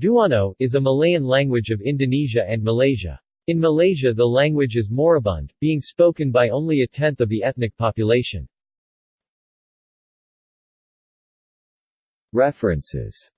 Duano, is a Malayan language of Indonesia and Malaysia. In Malaysia the language is moribund, being spoken by only a tenth of the ethnic population. References